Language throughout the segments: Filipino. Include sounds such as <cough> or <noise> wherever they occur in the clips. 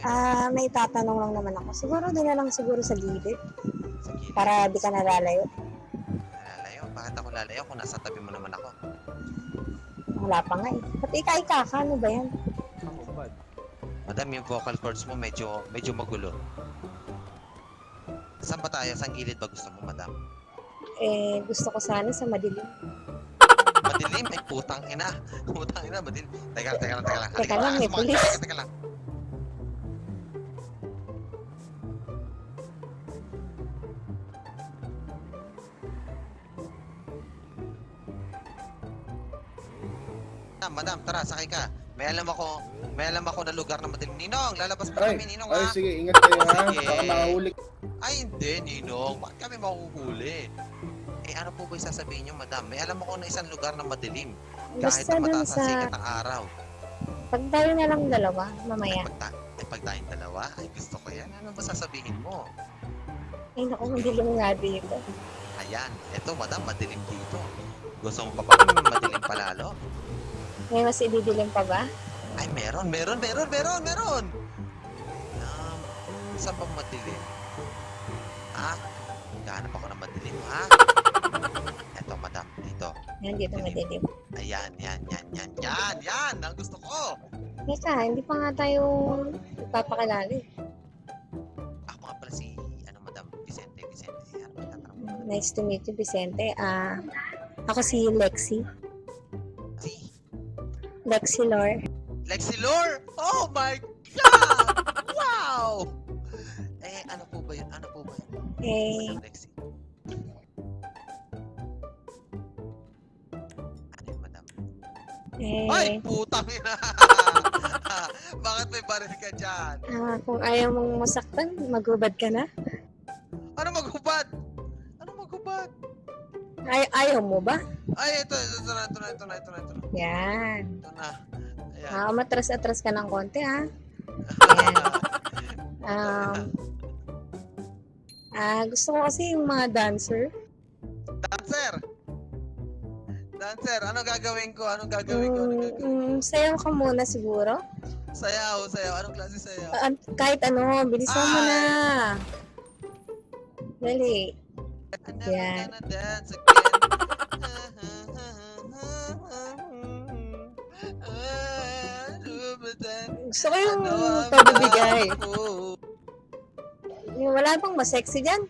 Ah, may tatanong lang naman ako. Siguro doon na lang siguro sa gilid Sa gilid. para di ka nalalayo. Lalayo? Bakit ako lalayo kung nasa tabi mo naman ako? Wala pa nga eh. Pati ika-ika ka, ano ba yan? Madam, yung vocal cords mo medyo medyo magulo. Saan ba tayo? Saan gilid ba gusto mo, madam? Eh, gusto ko sana sa madilim. Madilim? Ay, putang ina. <laughs> Putang ina, madilim. Teka, teka lang, teka lang. Teka lang, may pulis. Teka, teka lang. Madam, madam, tara, sakay ka. May alam ako, may alam ako na lugar na madilim. Ninong, lalabas pa Ay, kami, Ninong, Ay, ha? sige, ingat kayo ha. Sige. Baka makahuli. Ay, hindi, Ninong. Bakit kami makuhuli? Eh, ano po ba yung sasabihin nyo, madam? May alam ako na isang lugar na madilim. Kahit Basta na mataas ang sa... sikat ng araw. Pag tayo na lang dalawa, mamaya. Ay, pag, ta- eh, pag tayong dalawa, ay gusto ko yan. Ano ba sasabihin mo? Ay, naku, madilim nga dito. Ayan, eto, madam, madilim dito. Gusto mo pa ba madilim palalo? May mas ididilim pa ba? Ay, meron, meron, meron, meron, meron! Um, saan bang madilim? Ha? Gahanap ako ng madilim, ha? Eto, madam, dito. Yan, dito madilim. Ayan, yan, yan, yan, yan, yan! Ang gusto ko! Teka, hindi pa nga tayo ipapakilala eh. Ako nga pala si, ano, madam, Vicente, Vicente. Ano? Nice to meet you, Vicente. Ah, ako si Lexi. Si Lexi Lore. Lexi Lore! Oh my God! Wow! Eh, ano po ba yun? Ano po ba yun? Eh, Madam Lexi. Ano yun, madam? Ay, eh, putang ina! <laughs> Bakit may baril ka dyan? ah, kung ayaw mong masaktan, magubad ka na. Ano maghubad? Ano maghubad? Ay, ayaw mo ba? Ay, ito, ito, ito na, ito na, ito na, ito na, ito na. Yan. Ito na. Ayan. Ah, matras-atras ka ng konti, <laughs> ha? Ayan. Um, ah, gusto ko kasi yung mga dancer. Dancer! Dancer, ano gagawin ko? Anong gagawin ko? Anong Mm, gagawin ko? mm, sayaw ka muna siguro. Sayaw, sayaw. Anong klase sayaw? Ah, kahit ano, bilisan mo na. Dali. I'm never gonna dance again. Gusto ko yung Ano ang pabibigay. ako? <laughs> Yung wala bang mas sexy dyan?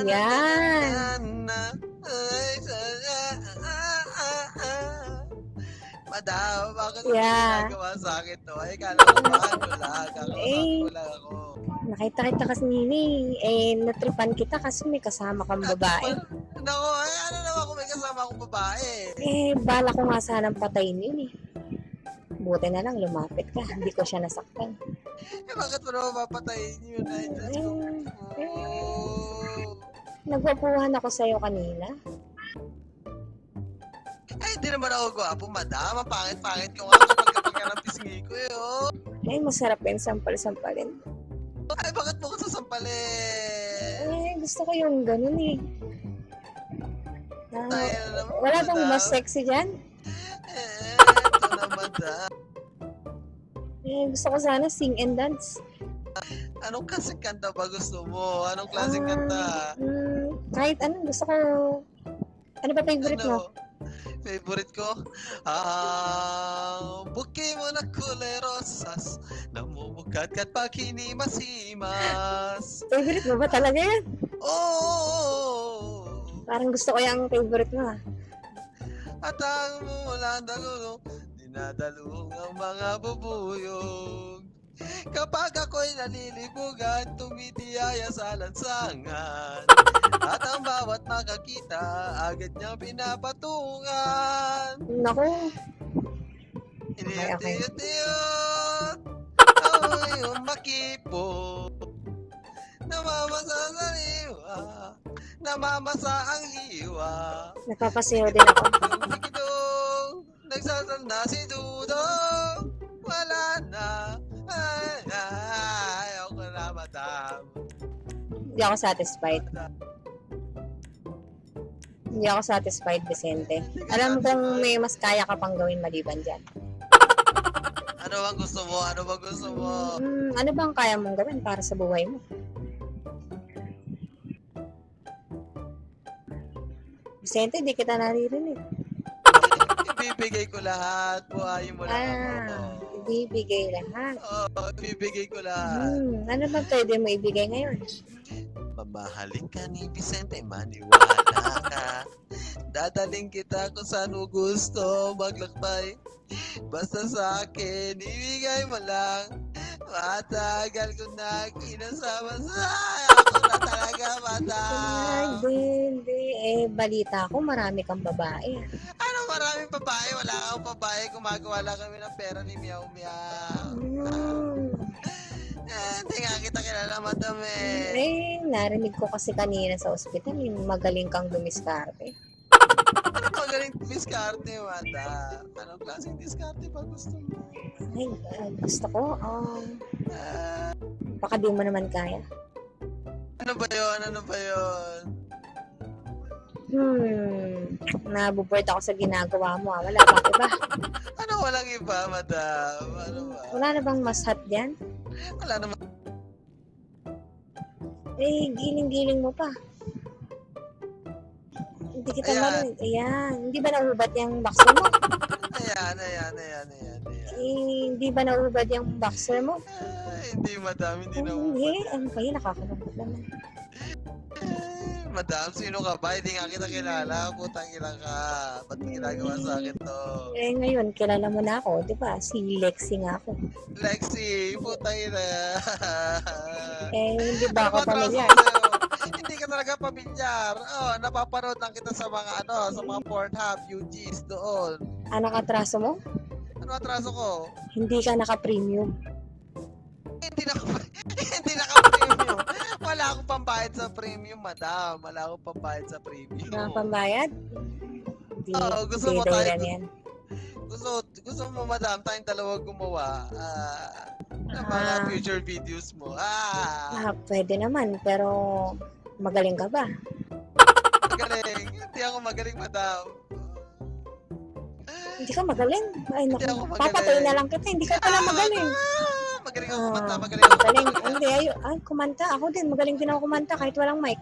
Yan. ah, ah, ah, ah. Madam, bakit mo Yeah. ginagawa sa akin to? Ay, kala ko ba ano lang? Kakausap Eh. lang ako. Nakita kita kasi nini, eh, natripan kita kasi may kasama kang babae. Nako, ay, ano kasama akong babae? Eh, bala ko nga sanang patayin yun eh. Buti na lang lumapit ka, hindi ko siya nasaktan. Eh, bakit mo naman papatayin yun? Ay, Diyos ko. Eh, Oh. nagwapuhan ako sa'yo kanina. Ay, hindi naman ako gwapo, madam. Ang pangit-pangit ko nga kapag kapag ka ng pisngi ko, eh, oh. Eh, masarap yun sampal-sampalin. Ay, bakit mo ko sasampalin? Eh, gusto ko yung ganun eh. Ah, naman, wala bang mas sexy dyan? Eh, ito. Eh, gusto ko sana sing and dance. Anong klaseng kanta ba gusto mo? Anong klaseng Ah, kanta? Mm, kahit ano, gusto ko... Ano ba favorite mo? Ano? Favorite ko? Ah, buki mo na kulay rosas Namumugkat-kat pag hinimasimas Favorite mo ba talaga yan? Oh, Parang gusto ko yung favorite mo ah. at ang mula dalulong Dinadalong ang mga bubuyog. Kapag ako'y nalilibugan Tumitiyaya sa lansangan. At ang bawat makakita Agad niyang pinapatungan. Naku, Iniyot-iyot Ako'y yung makipo Namamasa sa liwa Namamasa ang liwa nagpapasayaw din ako. Sikidong Nagsasanda si Dudong Wala na Ay, ay, ayaw ko na madam Hindi ako satisfied. Hindi ako satisfied, Vicente. Alam kong may mas kaya ka pang gawin maliban dyan. Ano bang gusto mo? Ano bang gusto mo? Hmm, ano bang kaya mong gawin para sa buhay mo? Vicente, di kita naririnig. <laughs> Ibibigay ko lahat. Buhayin mo lang Ah, ako. ibibigay lahat. Oo, ibibigay ko lahat. Hmm, ano ba pwede mo ibigay ngayon? Mamahalin ka ni Vicente, maniwala ka. Dadaling kita kung saan mo gusto maglakbay. Basta sa akin, ibigay mo lang. Matagal ko na kinasama sa talaga, madam. hindi, hindi. Eh, balita ko, marami kang babae. Ano maraming babae? Wala akong babae. Gumagawa lang kami ng pera ni Meow. Hmm. <laughs> Eh, hindi nga kita kilala, madam eh. Eh, narinig ko kasi kanina sa ospital, magaling kang dumiskarte. Ano magaling diskarte, madam? Anong klaseng diskarte ba gusto mo? Ay, ah, gusto ko, um, Ah, baka di mo naman kaya. Ano ba yun? Ano ba yun? Hmm, nabuburt ako sa ginagawa mo. ah. Wala bang iba? <laughs> Ano walang iba, madam? Ano ba? Wala na bang mas hot dyan? Wala naman. Eh, giling-giling mo pa. Hindi kita Ayan. marinig. Ayan. Hindi ba naubat yung boxer mo? Ayan, ayan, ayan, ayan, ayan. Eh, hindi ba naubat yung boxer mo? Ah, hindi, madam. Hindi na Hindi. Ano ba yun? Naman. Eh, Madam, sino ka ba? Hindi nga kita kilala. Putang ilang ka. Ba't mo ginagawa sa akin to? Eh, ngayon, kilala mo na ako. Di ba? Si Lexi nga ako. Lexi, putang ina. Eh, hindi ba Ano ako pamilyar? Hindi ka talaga pamilyar. Oh, napapanood lang kita sa mga ano, sa mga Pornhub, UGs doon. Ano katraso mo? Ano atraso ko? Hindi ka naka-premium. Hindi na hindi naka-premium. Wala akong pambayad sa premium, madam. Wala akong pambayad sa premium. Na pambayad? Oo, gusto hindi mo tayo yan. Gusto, gusto mo, madam, tayong dalawa gumawa ah, ng mga Ah. future videos mo. Ah, Ah, pwede naman, pero magaling ka ba? magaling. Hindi ako magaling, madam. Hindi ka magaling. Ay, naku, papatay na lang kita. Hindi ka pala magaling. Ah, magaling ako kumanta, Ah, magaling ako Magaling. kumanta. Hindi, ay, ay, kumanta. Ako din, magaling din ako kumanta kahit walang mic.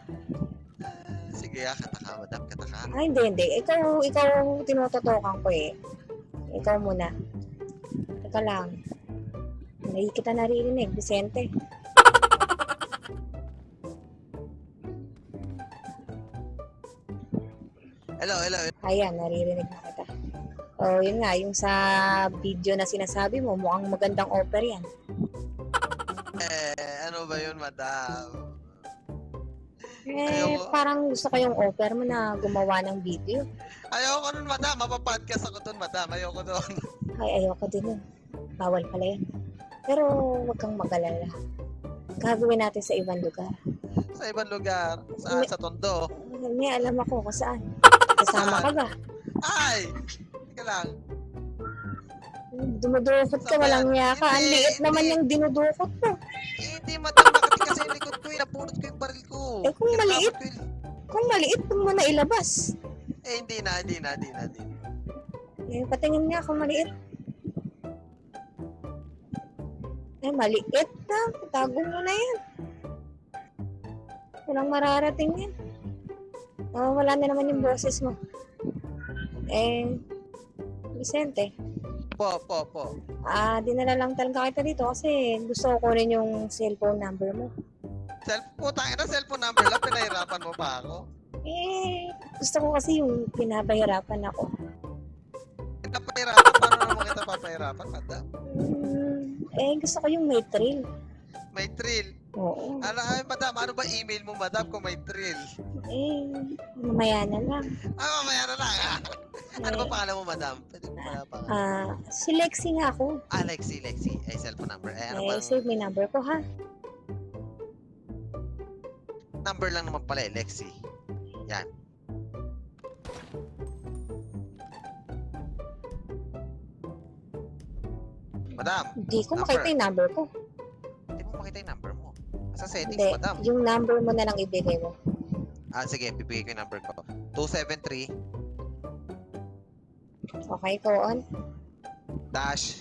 Sige, ah, kata ka, madam, kata ka. Ay, hindi, hindi. Ikaw, ikaw tinututukan ko eh. Ikaw muna. Teka lang. Hindi kita naririnig, Vicente. Hello, hello. Ayan, naririnig na kita. Oh, yun nga, yung sa video na sinasabi mo, mukhang magandang offer yan. Eh, ano ba yun, madam? Eh, Ayoko. parang gusto ko yung offer mo na gumawa ng video. Ayoko nun, madam. Mapapodcast ako dun, madam. Ayoko dun. <laughs> Ay, ayoko din yun. Bawal pala yan. Pero huwag kang mag-alala. Gagawin natin sa ibang lugar. Sa ibang lugar. Saan? Sa Tondo. May alam ako kung saan. <laughs> Kasama ka ba? Ay! Teka lang. Dumudukot ka, walang niya ka. Ang liit naman yung dinudukot mo. Eh, hindi, madam. Nakati kasi likod ko. eh. Napulot ko yung baril ko. Eh, kung Tinatapon maliit. ko yung- Kung maliit, huwag mo na ilabas. Eh, hindi na, hindi na, hindi na, hindi na. Eh, patingin nga kung maliit. Eh, maliit na. Tago mo na yan. Walang mararating yan. Oh, wala na naman yung boses mo. Eh, Vicente, Po, po, po. ah, dinala lang talaga kita dito kasi gusto ko kunin yung cellphone number mo. Self, putang ina, cellphone number lang. Pinahirapan mo pa ako. Eh, gusto ko kasi yung pinapahirapan ako. Pinapahirapan? Paano naman kita papahirapan, madam? Hmm, eh, gusto ko yung may thrill. May thrill. Oo. Ano, ay, madam, ano ba email mo, madam, kung may thrill? Eh, mamaya na lang. Ah, mamaya na lang, ah. Ano ba Eh, pangalan mo, madam? Pwede mo pala pangalan. Ah, si Lexi nga ako. Ah, Lexi, Lexi. Ay, cellphone number. Eh, ano eh, bang save my number ko ha. number lang naman pala eh, Lexi. Yan. Madam, Hindi ko Number. makita yung number ko. hindi mo makita yung number. Sa settings, Hindi, madam. yung number mo na lang ibigay mo. Ah, sige, bibigay ko yung number ko. 273 Okay, go on. dash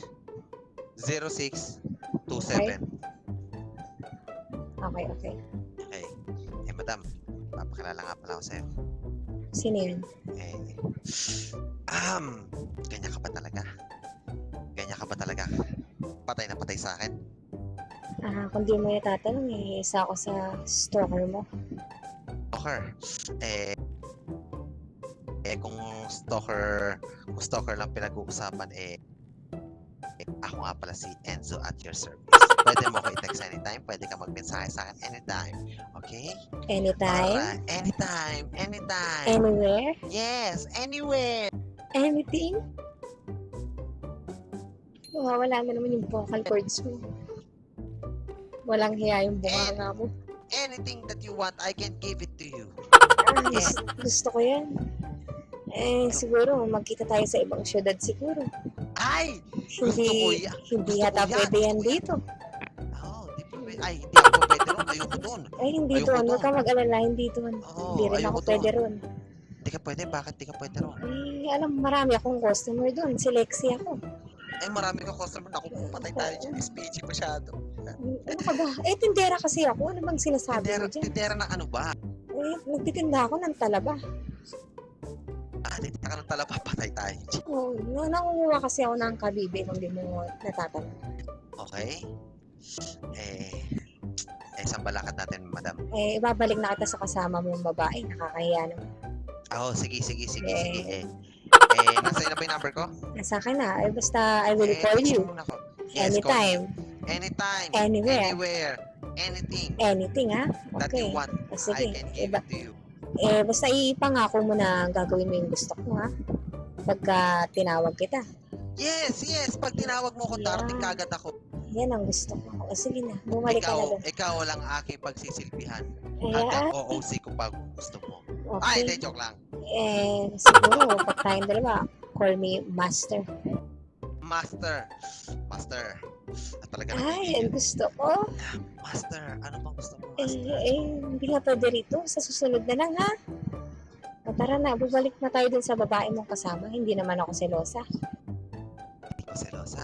0627. Okay, okay. Okay. Eh, madam, papakilala nga pala ako sa'yo. Sino yun? Eh, um, ganyan ka ba talaga? Ganyan ka ba talaga? Patay na patay sa akin? Kung di mo itatanong, eh, isa ako sa stalker mo. Stalker. Eh, eh kung stalker, kung stalker lang pinag-uusapan, eh, eh, ako nga pala si Enzo at your service. Pwede mo ko i-text anytime, pwede ka mag-mensahe sa akin anytime. Okay? Anytime, Alright. Anytime, anytime. anywhere, yes, anywhere. anything. Wala na naman yung vocal cords mo. Walang hiya yung bunganga mo. Anything that you want, I can give it to you. Ah, gusto, gusto ko yan. Eh, siguro, magkita tayo sa ibang syudad siguro. Ay! Gusto ko Hindi, yan. hindi yata pwede yan dito. Oh, di pwede. Ay, hindi ako pwede ron. Ayoko doon. Ay, hindi Ayoko doon. Huwag ka mag-alala, hindi doon. Oo, hindi rin ako pwede doon. ron. Di ka pwede. Bakit di ka pwede ron? Eh, alam, marami akong customer doon. Si Lexi ako. Eh, marami kang customer. Naku, patay tayo dyan. SPG masyado. Ano ka ba? Eh, tindera kasi ako. Ano bang sinasabi Tindera, mo dyan? tindera ng ano ba? Eh, nagtitinda ako ng talaba. Ah, di ka ng talaba. Patay tayo dyan. Oh, na nangunguha kasi ako ng kabibe kung di mo natatanong. Okay? Eh, eh, saan balakad natin, madam? Eh, ibabalik na kita sa kasama mong babae. Nakakahiya naman. Ah, Oh, sige, sige, sige, Eh. sige. Eh, eh nasa na ba yung number ko? Nasa akin na. Eh, basta I will eh, call you. Yes, call Anytime. me. Anytime. Anywhere. Anywhere. Anything Anything, ha? that you Okay. want, I sige. can give Iba, it to you. eh, basta ipangako mo na gagawin mo yung gusto ko, ha? Pagka tinawag kita. Yes, yes. Pag tinawag mo ko, Yeah. darating kagad ako. Yan ang gusto ko. O, sige na. Bumalik ka na Ikaw, doon. ikaw lang aking pagsisilbihan. Eh, Hanggang ah, OOC ko pag gusto mo. Ay, hindi, okay. joke lang. Eh, siguro, pag tayong dalawa, call me master. Master. Master. At talaga Ay, ang nagiging- gusto ko. Master, ano bang gusto mo, Eh, Master? eh, hindi nga pwede rito. Sa susunod na lang, ha? O, tara na, bubalik na tayo dun sa babae mong kasama. Hindi naman ako selosa. Hindi ko selosa.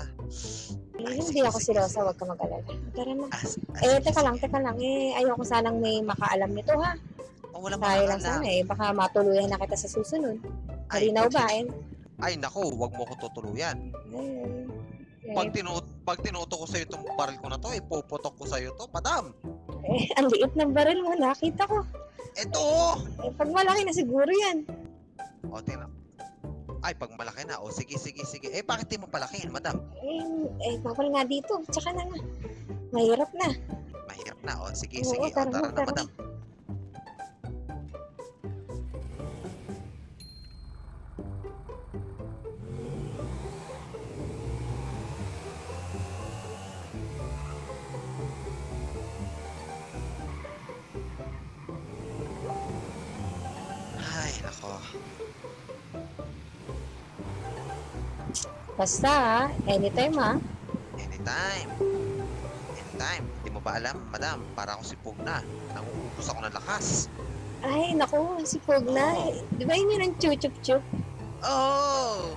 Eh, Ay, hindi sige, ako selosa, sige. wag ka mag-alala. Tara na. As, as, Eh, teka lang, teka lang. Eh, ayoko sanang may makaalam nito, ha? Oh, wala Tayo lang sana, eh. Baka matuluyan na kita sa susunod. Ay, Malinaw ba, eh? Ay, nako, wag mo ko tutuluyan. Eh, eh, Pag, tinut pag tinuto ko sa'yo itong baril ko na to, ipuputok ko sa'yo to, madam. eh, ang liit ng baril mo, nakita ko. Ito! Eh, pag malaki na siguro yan. O, tingnan. Ay, pag malaki na. O, sige, sige, sige. Eh, bakit di mo palakihin, madam? Eh, eh bawal nga dito. Tsaka na nga. Mahirap na. Mahirap na. O, sige, Oo, sige. O, tara tara na, na, tara. madam. Basta, ha? Anytime, ha? Anytime. Anytime. Hindi mo ba alam, madam? Para ako si Pugna. Nanguubos ako ng lakas. Ay, naku, si Pugna. Oo. Di ba yun yun ang chuchup-chup? Oh!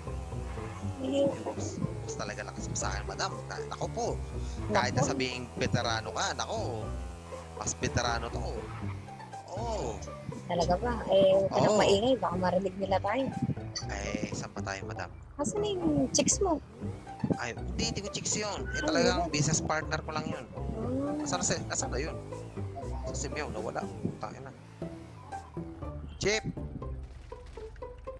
Eh, ubus talaga lakas mo sa akin, madam. Na- Nako po. Kahit na naku. sabihing veterano ka, nako. Mas veterano to. Oh. Talaga ba? Eh, huwag ka nang Oo. maingay. Baka marinig nila tayo. Eh, saan pa tayo, madam? Asan na yung chicks mo? Ay, hindi, hindi ko chicks yun. Eh, Ay, talagang wala. business partner ko lang yun. Hmm, Nasaan na, si- nasaan na yun? Si Meow, nawala. Tangin na. Chip,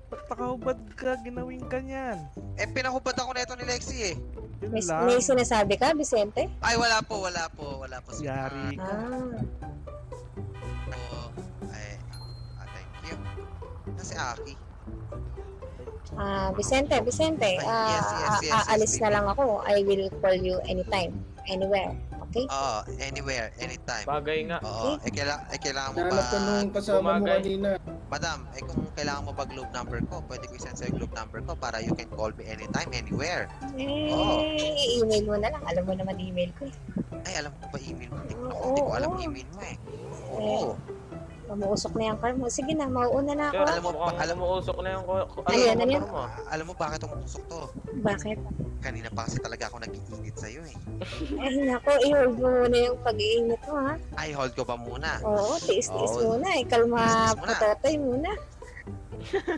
Ba't nakahubad ka? Ginawin ka niyan. eh, pinahubad ako nito ni Lexi eh. Yun may, lang. may sinasabi ka, Vicente? Ay, wala po, wala po, wala po. si- Yari ka. Ah, Ah, ay, ah, thank you. Nasi Aki. Ah Vicente, Vicente. Ah, yes, yes, yes, yes, aalis na baby. lang ako. I will call you anytime, anywhere. Okay? Oo, anywhere, anytime. Bagay nga. Oo, eh, kaila- eh, kailangan mo ba, nung kasama mo kanina. madam, eh kung kailangan mo ba globe number ko, pwede ko i-send sa'yo globe number ko para you can call me anytime, anywhere. Eh, Oo. email mo na lang. Alam mo naman email ko. eh. Ay, alam ko ba email mo? Hindi ko, hindi ko alam oo. email mo eh. Oo. Mamuusok na yung car mo. Sige na, mauuna na ako. Kaya Alam mo, mukhang alam- umuusok na yung ko- ko- Ayan, ano, ano motor mo. Alam mo bakit umusok to? Bakit? Kanina pa kasi talaga ako nag-iinit sa'yo eh. Ay, nako, i-hold mo muna yung pag-iinit mo, ha? Ay, hold ko ba muna? Oo, tiis-tiis Oo. muna. Eh, kalma Tiis-tiis muna. patotoy muna.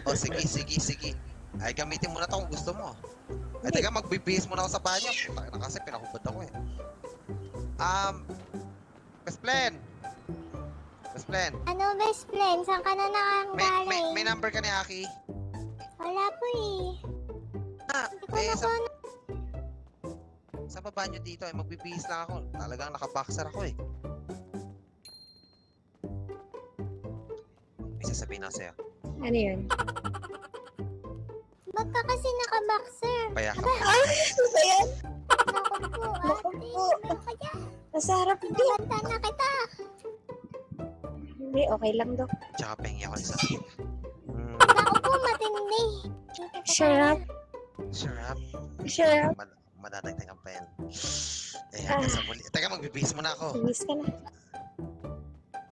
O sige, sige, sige. Ay, gamitin mo na to kung gusto mo. Ay, teka, magbibihis muna ako sa banyo. Puta na kasi pinakubad ako eh. Um, Best Plan! Best Plan, Ano best friend? Saan ka na may, may, nakanggaling? may number ka ni Aki? Wala po eh. Ah, Hindi ko eh, na sa, po sa baba nyo dito, eh, magbibihis lang ako. Talagang nakaboxer ako eh. May sasabihin ako sa'yo. Ano yun? Ba't ka kasi naka-boxer? Payakap. Ay, <laughs> ano ba yan? Naku po, ate. po. Ano ka dyan? Nasa harap din. Banta na kita. Hindi, okay lang, Dok. Tsaka pengi ako isa. Hmm, Naku po, matindi. Shut up. sure up. Shut up. Mad madadagdag ang pen. Eh, hanggang sa muli. Teka, magbibihis muna ako. Miss ka na.